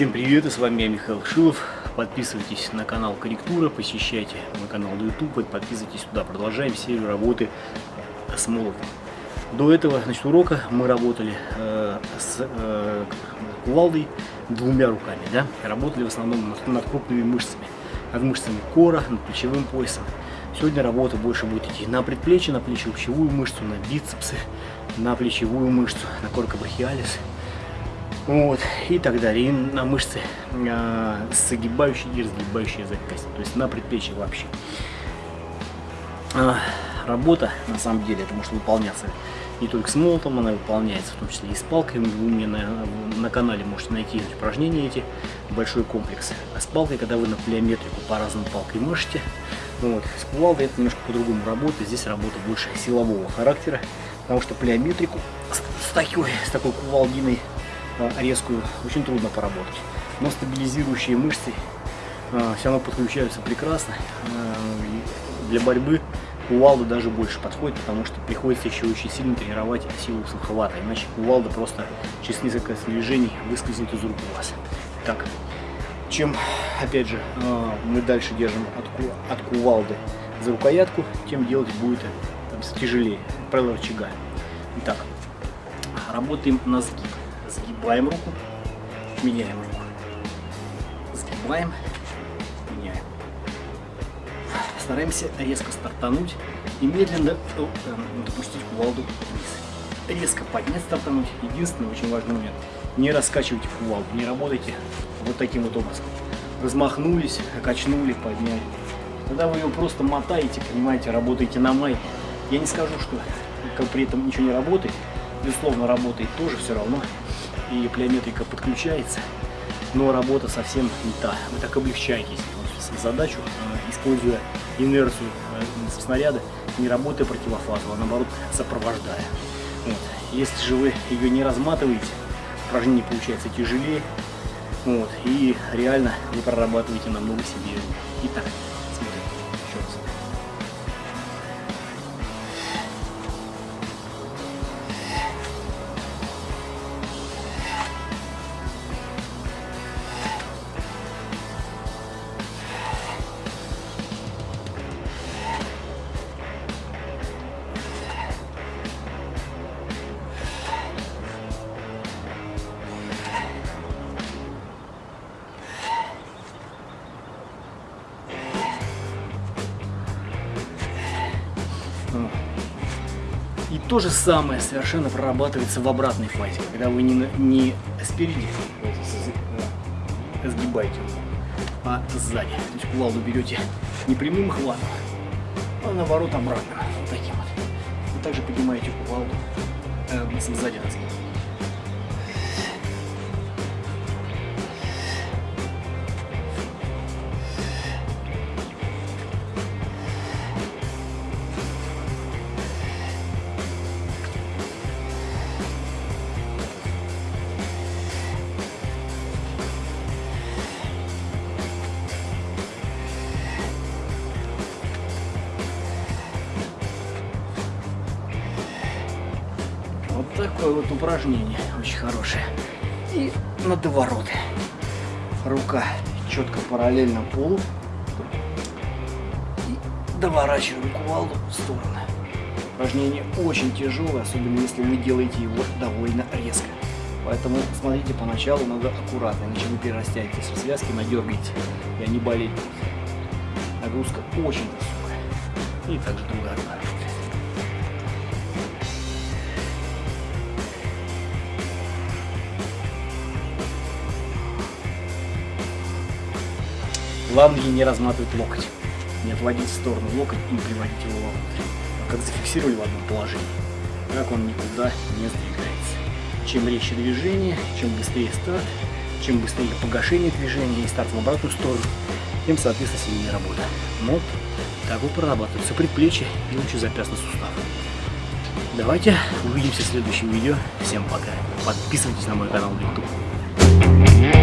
Всем привет, и с вами я Михаил Шилов. Подписывайтесь на канал Корректура, посещайте мой канал на YouTube и подписывайтесь туда. Продолжаем серию работы с молотом. До этого значит, урока мы работали э, с э, кувалдой двумя руками. Да? Работали в основном над, над крупными мышцами. Над мышцами кора, над плечевым поясом. Сегодня работа больше будет идти на предплечье, на плечевую мышцу, на бицепсы, на плечевую мышцу, на коркобрахиалис вот, и так далее, и на мышцы а, согибающие и разгибающие запястья, то есть на предплечье вообще. А, работа, на самом деле, это может выполняться не только с молотом, она выполняется в том числе и с палкой. Вы мне на, на канале можете найти упражнения эти, большой комплекс. А с палкой, когда вы на плеометрику по-разному палкой можете, вот, с кувалдой это немножко по-другому работает, здесь работа больше силового характера, потому что плеометрику с, с, такой, с такой кувалдиной резкую очень трудно поработать. Но стабилизирующие мышцы а, все равно подключаются прекрасно. А, для борьбы кувалда даже больше подходит, потому что приходится еще очень сильно тренировать силу суховата, иначе кувалда просто через несколько движений выскользнет из рук у вас. Так, чем, опять же, мы дальше держим от, от кувалды за рукоятку, тем делать будет тяжелее. Правило рычага. Итак, работаем на сгиб. Сгибаем руку, меняем руку. Сгибаем, меняем. Стараемся резко стартануть и медленно э, допустить кувалду вниз. Резко поднять, стартануть. Единственный очень важный момент. Не раскачивайте кувалду, не работайте вот таким вот образом. Размахнулись, качнули, подняли. Когда вы ее просто мотаете, понимаете, работаете на май. Я не скажу, что при этом ничего не работает. Безусловно, работает тоже все равно и плеометрика подключается, но работа совсем не та. Вы так облегчаете задачу, э, используя инерцию э, снаряда, не работая противофазово, а наоборот сопровождая. Вот. Если же вы ее не разматываете, упражнение получается тяжелее, вот, и реально вы прорабатываете намного сильнее. Итак, И то же самое совершенно прорабатывается в обратной фазе, когда вы не, не спереди сгибаете, а сзади. То есть кувалду берете не прямым хватом, а наоборот обратно, вот таким вот. И также поднимаете кувалду э, сзади на такое вот упражнение очень хорошее. И на довороты. Рука четко параллельно полу. И доворачиваем кувалду в сторону. Упражнение очень тяжелое, особенно если вы делаете его довольно резко. Поэтому смотрите, поначалу надо аккуратно, иначе вы перерастяете в связки, надергаете, и они болеют. Нагрузка очень высокая. И также другая Главное не разматывать локоть, не отводить в сторону локоть и не приводить его вовнутрь. А как зафиксировали в одном положении, так он никуда не сдвигается. Чем резче движение, чем быстрее старт, чем быстрее погашение движения и старт в обратную сторону, тем, соответственно, сильнее работа. Вот так вот прорабатываются предплечья и лучезапястный сустав. Давайте увидимся в следующем видео. Всем пока. Подписывайтесь на мой канал в YouTube.